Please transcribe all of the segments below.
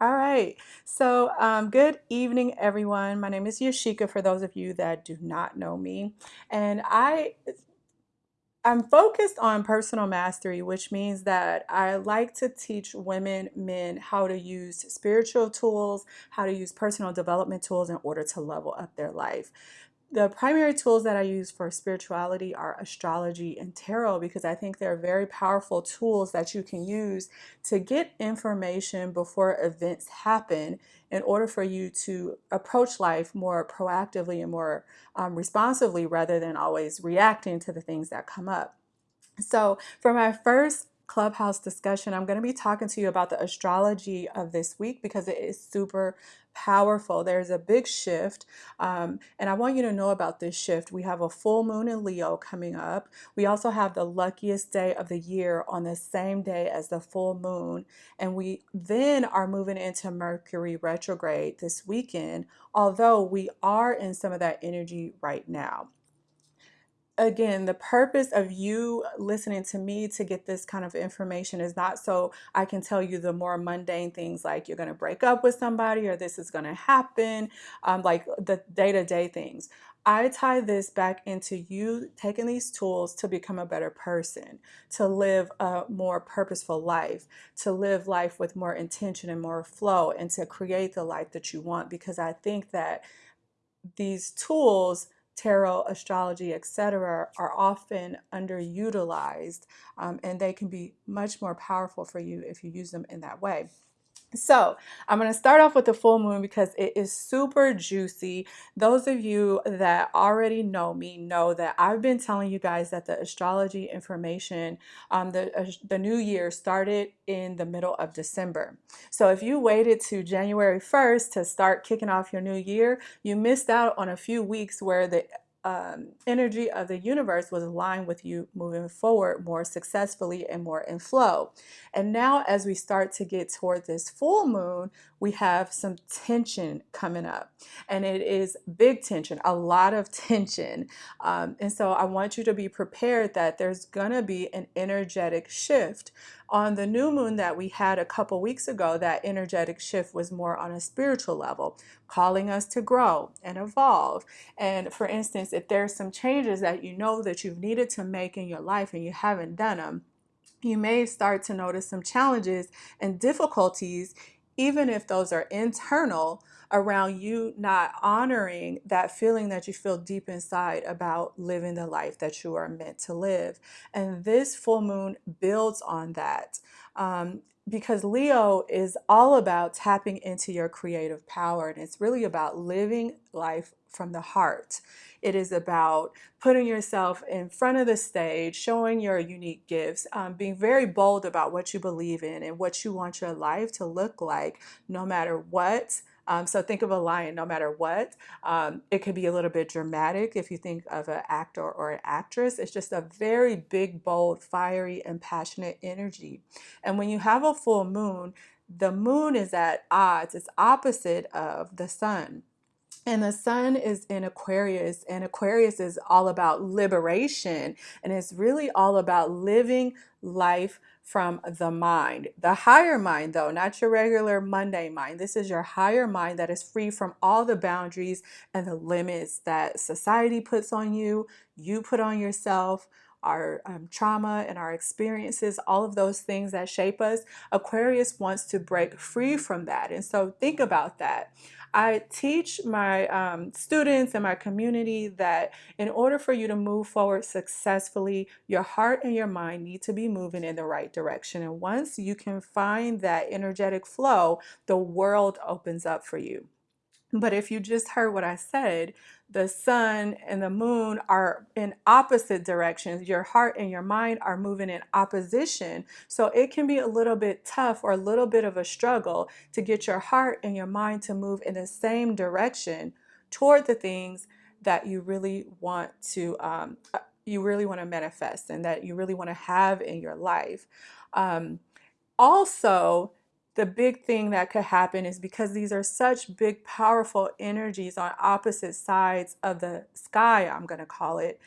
All right. So, um, good evening, everyone. My name is Yashika, for those of you that do not know me. And I I'm focused on personal mastery, which means that I like to teach women, men, how to use spiritual tools, how to use personal development tools in order to level up their life. The primary tools that I use for spirituality are astrology and tarot because I think they're very powerful tools that you can use to get information before events happen in order for you to approach life more proactively and more um, responsively rather than always reacting to the things that come up. So, for my first clubhouse discussion, I'm going to be talking to you about the astrology of this week because it is super powerful. There's a big shift, um, and I want you to know about this shift. We have a full moon in Leo coming up. We also have the luckiest day of the year on the same day as the full moon, and we then are moving into Mercury retrograde this weekend, although we are in some of that energy right now again, the purpose of you listening to me to get this kind of information is not so I can tell you the more mundane things like you're going to break up with somebody or this is going to happen, um, like the day to day things. I tie this back into you taking these tools to become a better person, to live a more purposeful life, to live life with more intention and more flow, and to create the life that you want. Because I think that these tools tarot, astrology, etc., are often underutilized um, and they can be much more powerful for you if you use them in that way. So I'm going to start off with the full moon because it is super juicy. Those of you that already know me know that I've been telling you guys that the astrology information, um, the, uh, the new year started in the middle of December. So if you waited to January 1st to start kicking off your new year, you missed out on a few weeks where the um, energy of the universe was aligned with you moving forward more successfully and more in flow. And now, as we start to get toward this full moon, we have some tension coming up, and it is big tension, a lot of tension. Um, and so, I want you to be prepared that there's going to be an energetic shift on the new moon that we had a couple weeks ago, that energetic shift was more on a spiritual level, calling us to grow and evolve. And for instance, if there's some changes that you know that you've needed to make in your life and you haven't done them, you may start to notice some challenges and difficulties, even if those are internal around you not honoring that feeling that you feel deep inside about living the life that you are meant to live. And this full moon builds on that. Um, because Leo is all about tapping into your creative power and it's really about living life from the heart. It is about putting yourself in front of the stage, showing your unique gifts, um, being very bold about what you believe in and what you want your life to look like, no matter what um, so think of a lion no matter what. Um, it could be a little bit dramatic if you think of an actor or an actress. It's just a very big, bold, fiery, and passionate energy. And when you have a full moon, the moon is at odds, it's opposite of the sun. And the sun is in Aquarius, and Aquarius is all about liberation, and it's really all about living life from the mind. The higher mind, though, not your regular Monday mind. This is your higher mind that is free from all the boundaries and the limits that society puts on you, you put on yourself, our um, trauma and our experiences, all of those things that shape us. Aquarius wants to break free from that. And so think about that. I teach my um, students and my community that in order for you to move forward successfully, your heart and your mind need to be moving in the right direction. And once you can find that energetic flow, the world opens up for you. But if you just heard what I said, the sun and the moon are in opposite directions. Your heart and your mind are moving in opposition. So it can be a little bit tough or a little bit of a struggle to get your heart and your mind to move in the same direction toward the things that you really want to um, uh, you really want to manifest and that you really want to have in your life. Um, also, the big thing that could happen is because these are such big, powerful energies on opposite sides of the sky, I'm going to call it,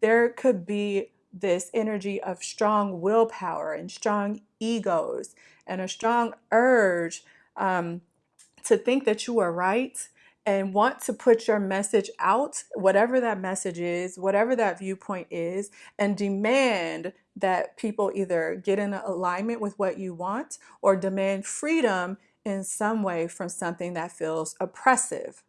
there could be this energy of strong willpower and strong egos and a strong urge um, to think that you are right and want to put your message out, whatever that message is, whatever that viewpoint is, and demand that people either get in alignment with what you want or demand freedom in some way from something that feels oppressive.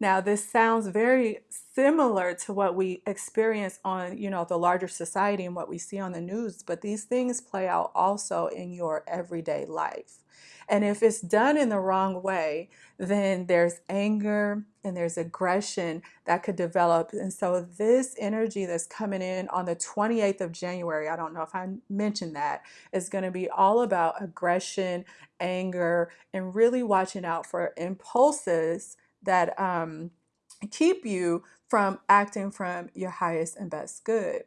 Now, this sounds very similar to what we experience on, you know, the larger society and what we see on the news, but these things play out also in your everyday life. And if it's done in the wrong way, then there's anger and there's aggression that could develop. And so this energy that's coming in on the 28th of January, I don't know if I mentioned that, is going to be all about aggression, anger, and really watching out for impulses that um, keep you from acting from your highest and best good.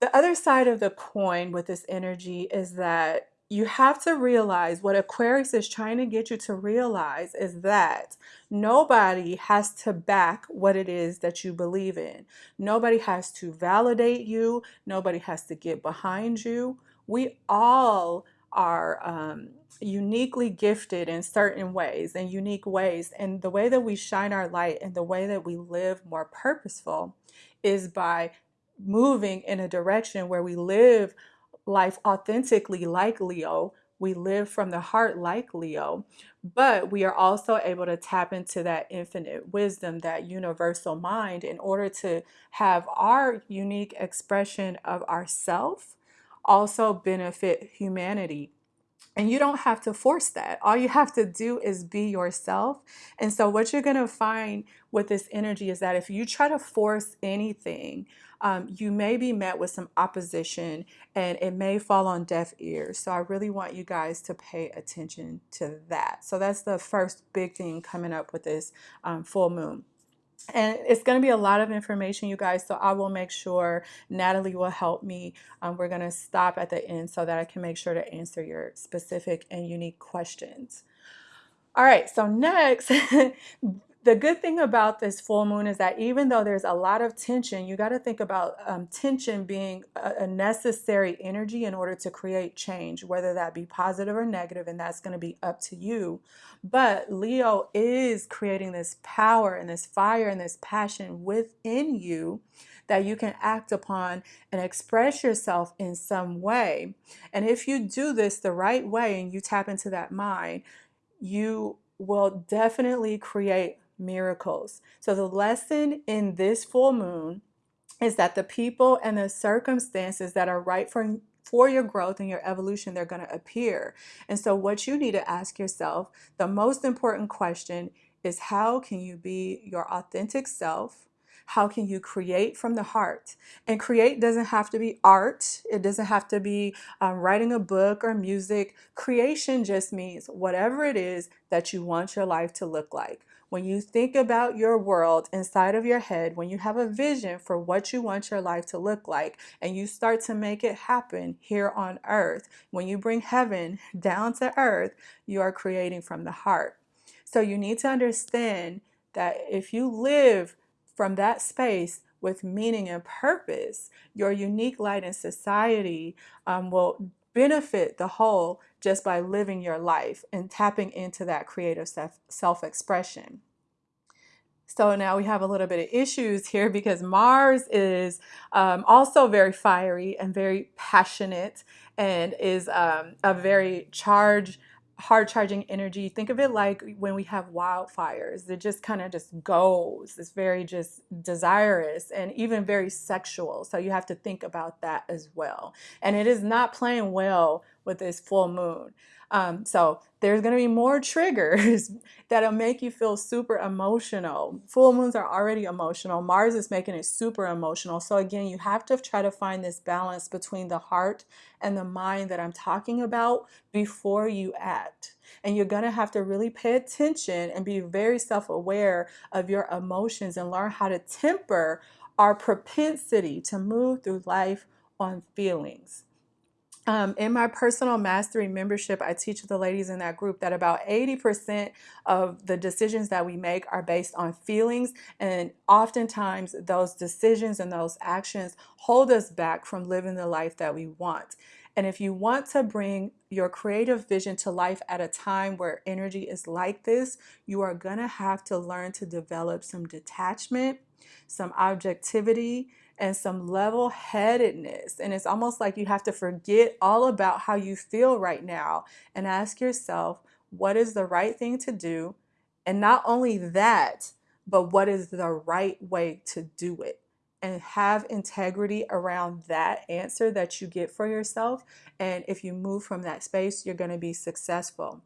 The other side of the coin with this energy is that you have to realize what Aquarius is trying to get you to realize is that nobody has to back what it is that you believe in. Nobody has to validate you. Nobody has to get behind you. We all are um, uniquely gifted in certain ways and unique ways. And the way that we shine our light and the way that we live more purposeful is by moving in a direction where we live life authentically like Leo. We live from the heart like Leo, but we are also able to tap into that infinite wisdom, that universal mind in order to have our unique expression of ourself also benefit humanity and you don't have to force that. All you have to do is be yourself. And so, what you're going to find with this energy is that if you try to force anything, um, you may be met with some opposition and it may fall on deaf ears. So, I really want you guys to pay attention to that. So, that's the first big thing coming up with this um, full moon. And it's going to be a lot of information, you guys. So I will make sure Natalie will help me. Um, we're going to stop at the end so that I can make sure to answer your specific and unique questions. All right, so next, the good thing about this full moon is that even though there's a lot of tension, you got to think about um, tension being a, a, necessary energy in order to create change, whether that be positive or negative, and that's going to be up to you. But Leo is creating this power and this fire and this passion within you that you can act upon and express yourself in some way. And if you do this the right way and you tap into that mind, you will definitely create miracles. So the lesson in this full moon is that the people and the circumstances that are right for for your growth and your evolution, they're going to appear. And so, what you need to ask yourself, the most important question is how can you be your authentic self? How can you create from the heart? And create doesn't have to be art, it doesn't have to be um, writing a book or music. Creation just means whatever it is that you want your life to look like. When you think about your world inside of your head, when you have a vision for what you want your life to look like, and you start to make it happen here on earth, when you bring heaven down to earth, you are creating from the heart. So you need to understand that if you live from that space with meaning and purpose, your unique light in society um, will benefit the whole just by living your life and tapping into that creative self expression. So now we have a little bit of issues here because Mars is um, also very fiery and very passionate and is um, a very charged hard charging energy. Think of it like when we have wildfires. It just kind of just goes. It's very just desirous and even very sexual. So you have to think about that as well. And it is not playing well with this full moon. Um, so there's going to be more triggers that'll make you feel super emotional. Full moons are already emotional. Mars is making it super emotional. So again, you have to try to find this balance between the heart and the mind that I'm talking about before you act. And you're going to have to really pay attention and be very self-aware of your emotions and learn how to temper our propensity to move through life on feelings. Um, in my personal mastery membership, I teach the ladies in that group that about 80% of the decisions that we make are based on feelings. And oftentimes, those decisions and those actions hold us back from living the life that we want. And if you want to bring your creative vision to life at a time where energy is like this, you are going to have to learn to develop some detachment, some objectivity, and some level headedness. And it's almost like you have to forget all about how you feel right now and ask yourself, what is the right thing to do? And not only that, but what is the right way to do it? And have integrity around that answer that you get for yourself. And if you move from that space, you're going to be successful.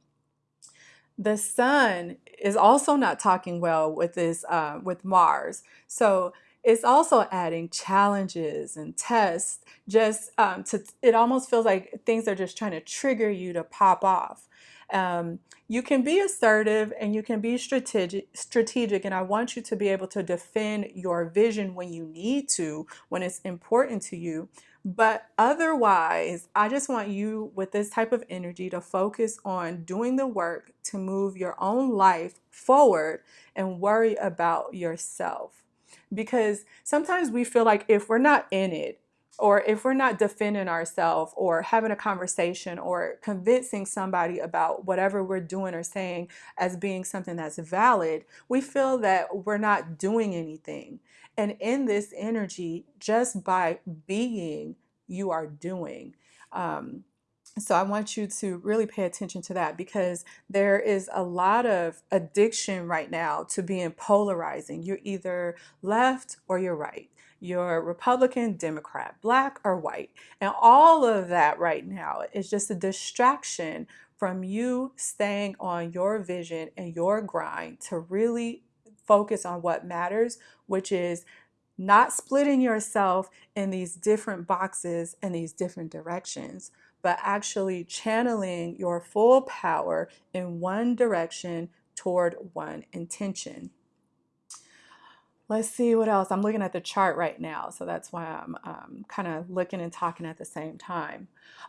The sun is also not talking well with this uh, with Mars. So it's also adding challenges and tests just um, to it almost feels like things are just trying to trigger you to pop off. Um, you can be assertive and you can be strategic strategic and i want you to be able to defend your vision when you need to when it's important to you but otherwise i just want you with this type of energy to focus on doing the work to move your own life forward and worry about yourself because sometimes we feel like if we're not in it or if we're not defending ourselves or having a conversation or convincing somebody about whatever we're doing or saying as being something that's valid, we feel that we're not doing anything. And in this energy, just by being, you are doing. Um, so I want you to really pay attention to that because there is a lot of addiction right now to being polarizing. You're either left or you're right. You're Republican, Democrat, black or white. And all of that right now is just a distraction from you staying on your vision and your grind to really focus on what matters, which is not splitting yourself in these different boxes and these different directions but actually channeling your full power in one direction toward one intention. Let's see what else. I'm looking at the chart right now, so that's why I'm um, kind of looking and talking at the same time.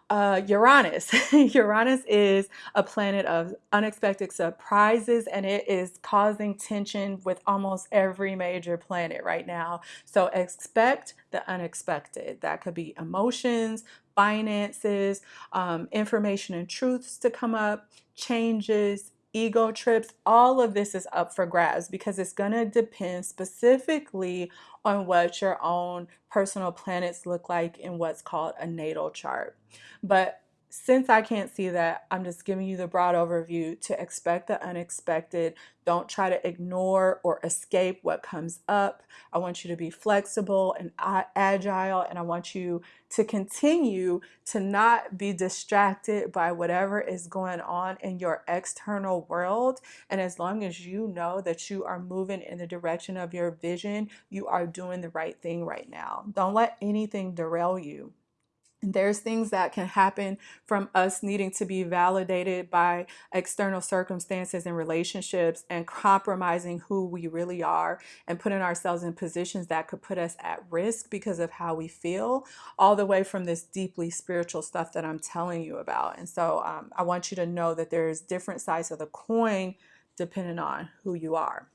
Uh, Uranus. Uranus is a planet of unexpected surprises and it is causing tension with almost every major planet right now. So expect the unexpected. That could be emotions, finances, um, information and truths to come up, changes, ego trips, all of this is up for grabs because it's going to depend specifically on what your own personal planets look like in what's called a natal chart. But since I can't see that, I'm just giving you the broad overview to expect the unexpected. Don't try to ignore or escape what comes up. I want you to be flexible and agile, and I want you to continue to not be distracted by whatever is going on in your external world. And as long as you know that you are moving in the direction of your vision, you are doing the right thing right now. Don't let anything derail you there's things that can happen from us needing to be validated by external circumstances and relationships and compromising who we really are and putting ourselves in positions that could put us at risk because of how we feel, all the way from this deeply spiritual stuff that I'm telling you about. And so um, I want you to know that there's different sides of the coin depending on who you are.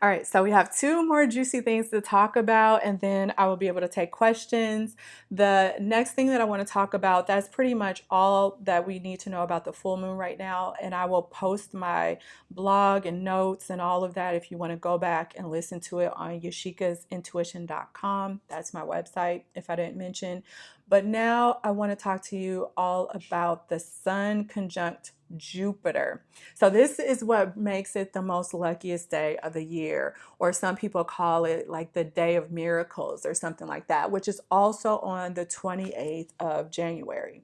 All right, so we have two more juicy things to talk about, and then I will be able to take questions. The next thing that I want to talk about, that's pretty much all that we need to know about the full moon right now. And I will post my blog and notes and all of that if you want to go back and listen to it on yoshikasintuition.com. That's my website, if I didn't mention. But now I want to talk to you all about the Sun conjunct Jupiter. So this is what makes it the most luckiest day of the year, or some people call it like the day of miracles or something like that, which is also on the 28th of January.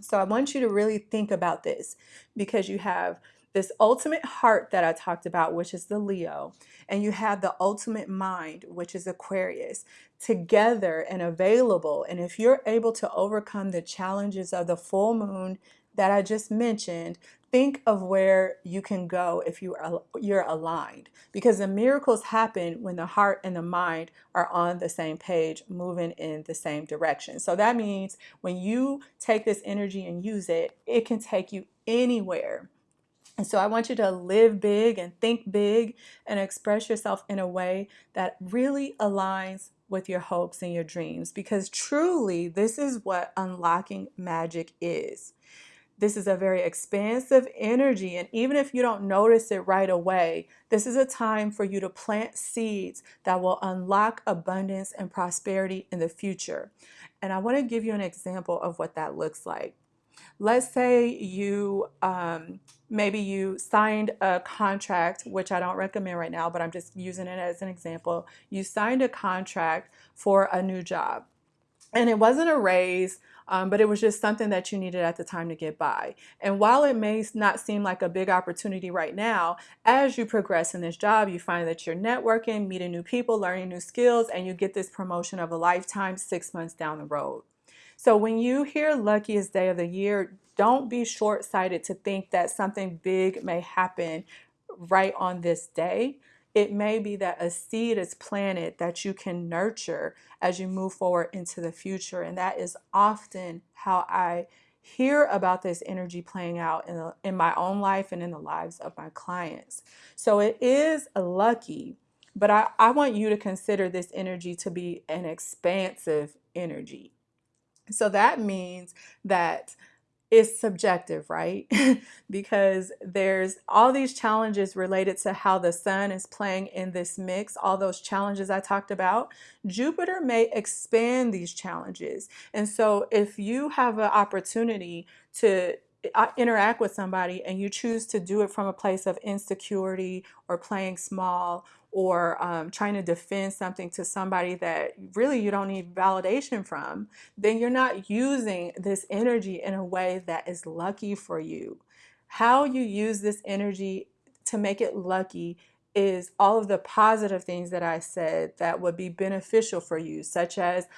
So I want you to really think about this because you have this ultimate heart that I talked about, which is the Leo, and you have the ultimate mind, which is Aquarius, together and available. And if you're able to overcome the challenges of the full moon that I just mentioned, think of where you can go if you are you're aligned. Because the miracles happen when the heart and the mind are on the same page moving in the same direction. So that means when you take this energy and use it it can take you anywhere And so I want you to live big and think big and express yourself in a way that really aligns with your hopes and your dreams because truly this is what unlocking magic is. This is a very expansive energy, and even if you don't notice it right away, this is a time for you to plant seeds that will unlock abundance and prosperity in the future. And I want to give you an example of what that looks like. Let's say you um, maybe you signed a contract, which I don't recommend right now, but I'm just using it as an example. You signed a contract for a new job, and it wasn't a raise. Um, but it was just something that you needed at the time to get by. And while it may not seem like a big opportunity right now, as you progress in this job, you find that you're networking, meeting new people, learning new skills, and you get this promotion of a lifetime six months down the road. So when you hear luckiest day of the year, don't be short sighted to think that something big may happen right on this day. It may be that a seed is planted that you can nurture as you move forward into the future. And that is often how I hear about this energy playing out in, the, in my own life and in the lives of my clients. So it is lucky, but I, I want you to consider this energy to be an expansive energy. So that means that it's subjective, right? because there's all these challenges related to how the sun is playing in this mix, all those challenges I talked about. Jupiter may expand these challenges. And so if you have an opportunity to interact with somebody and you choose to do it from a place of insecurity or playing small or um, trying to defend something to somebody that really you don't need validation from, then you're not using this energy in a way that is lucky for you. How you use this energy to make it lucky is all of the positive things that I said that would be beneficial for you, such as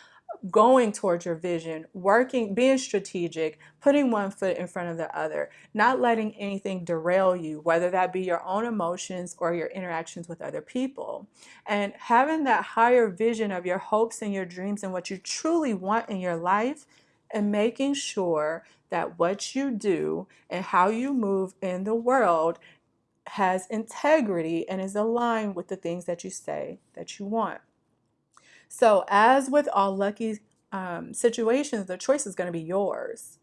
going towards your vision, working, being strategic, putting one foot in front of the other, not letting anything derail you, whether that be your own emotions or your interactions with other people. And having that higher vision of your hopes and your dreams and what you truly want in your life, and making sure that what you do and how you move in the world has integrity and is aligned with the things that you say that you want. So, as with all lucky um, situations, the choice is going to be yours.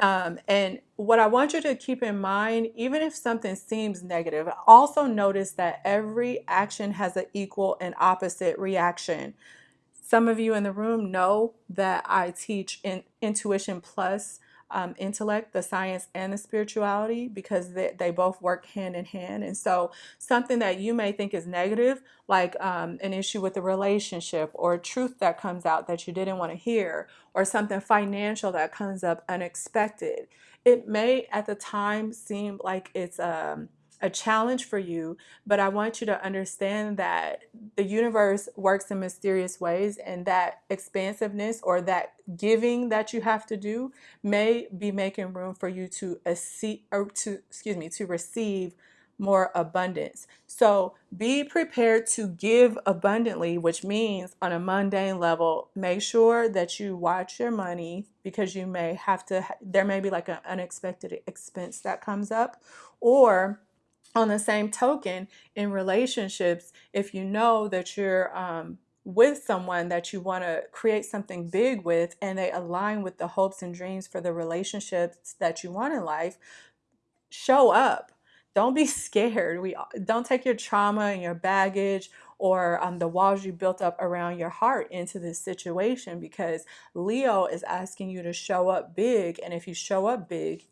Um, and what I want you to keep in mind, even if something seems negative, also notice that every action has an equal and opposite reaction. Some of you in the room know that I teach in Intuition Plus um, intellect, the science, and the spirituality because they, they both work hand in hand. And so, something that you may think is negative, like um, an issue with a relationship or a truth that comes out that you didn't want to hear, or something financial that comes up unexpected, it may at the time seem like it's um, a challenge for you, but I want you to understand that the universe works in mysterious ways and that expansiveness or that giving that you have to do may be making room for you to or to excuse me to receive more abundance. So be prepared to give abundantly, which means on a mundane level, make sure that you watch your money because you may have to, there may be like an unexpected expense that comes up, or on the same token, in relationships, if you know that you're um, with someone that you want to create something big with and they align with the hopes and dreams for the relationships that you want in life, show up. Don't be scared. We don't take your trauma and your baggage or um, the walls you built up around your heart into this situation because Leo is asking you to show up big. And if you show up big,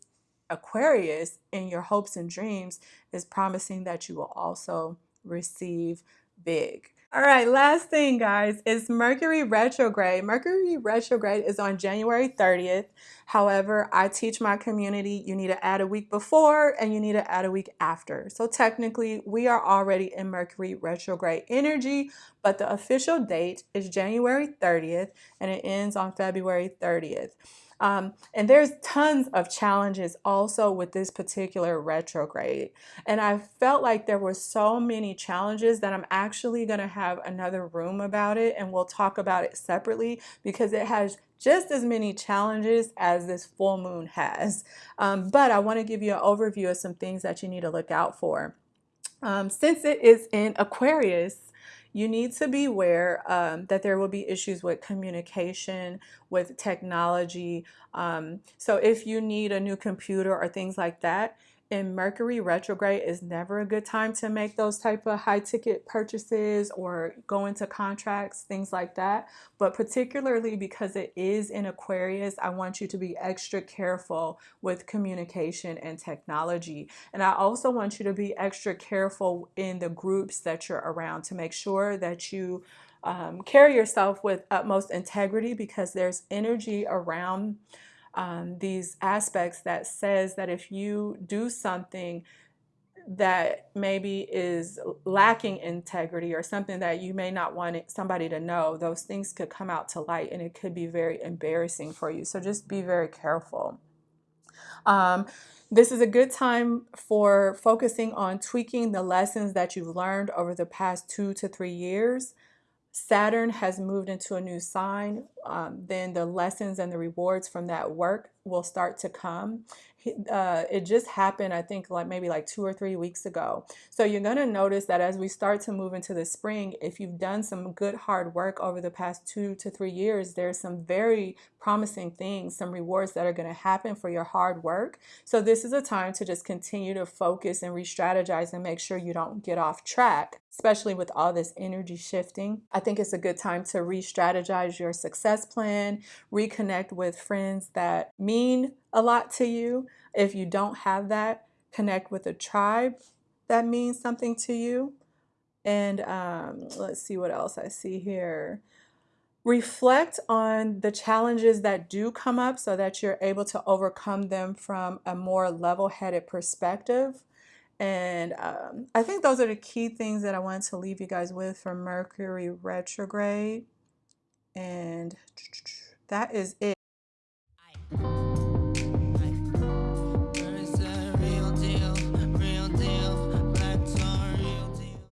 Aquarius in your hopes and dreams is promising that you will also receive big. All right, last thing, guys, is Mercury retrograde. Mercury retrograde is on January 30th. However, I teach my community you need to add a week before and you need to add a week after. So technically, we are already in Mercury retrograde energy, but the official date is January 30th and it ends on February 30th. Um, and there's tons of challenges also with this particular retrograde. And I felt like there were so many challenges that I'm actually going to have another room about it and we'll talk about it separately because it has just as many challenges as this full moon has. Um, but I want to give you an overview of some things that you need to look out for. Um, since it is in Aquarius, you need to be aware um, that there will be issues with communication, with technology. Um, so if you need a new computer or things like that, in Mercury retrograde is never a good time to make those type of high ticket purchases or go into contracts, things like that. But particularly because it is in Aquarius, I want you to be extra careful with communication and technology. And I also want you to be extra careful in the groups that you're around to make sure that you um, carry yourself with utmost integrity because there's energy around um, these aspects that says that if you do something that maybe is lacking integrity or something that you may not want somebody to know, those things could come out to light and it could be very embarrassing for you. So just be very careful. Um, this is a good time for focusing on tweaking the lessons that you've learned over the past two to three years. Saturn has moved into a new sign, um, then the lessons and the rewards from that work will start to come. Uh, it just happened, I think, like maybe like two or three weeks ago. So you're going to notice that as we start to move into the spring, if you've done some good hard work over the past two to three years, there's some very promising things, some rewards that are going to happen for your hard work. So this is a time to just continue to focus and re-strategize and make sure you don't get off track, especially with all this energy shifting. I think it's a good time to re-strategize your success plan, reconnect with friends that mean a lot to you. If you don't have that, connect with a tribe that means something to you. And um, let's see what else I see here reflect on the challenges that do come up so that you're able to overcome them from a more level-headed perspective. And um, I think those are the key things that I wanted to leave you guys with for Mercury retrograde. And that is it.